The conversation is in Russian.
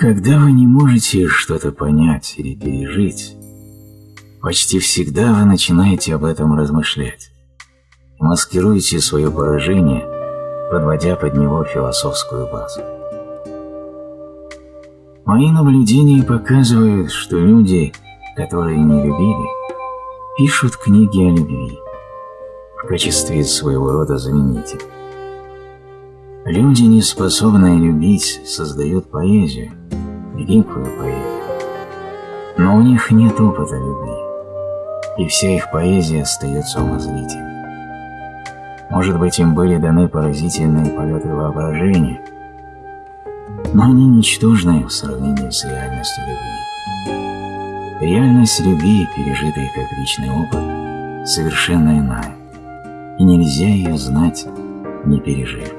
Когда вы не можете что-то понять или пережить, почти всегда вы начинаете об этом размышлять маскируете свое поражение, подводя под него философскую базу. Мои наблюдения показывают, что люди, которые не любили, пишут книги о любви в качестве своего рода заменителя. Люди, не способные любить, создают поэзию, великую поэзию. Но у них нет опыта любви, и вся их поэзия остается умозрительной. Может быть, им были даны поразительные полеты воображения, но они ничтожны в сравнении с реальностью любви. Реальность любви, пережитая как личный опыт, совершенно иная, и нельзя ее знать, не пережив.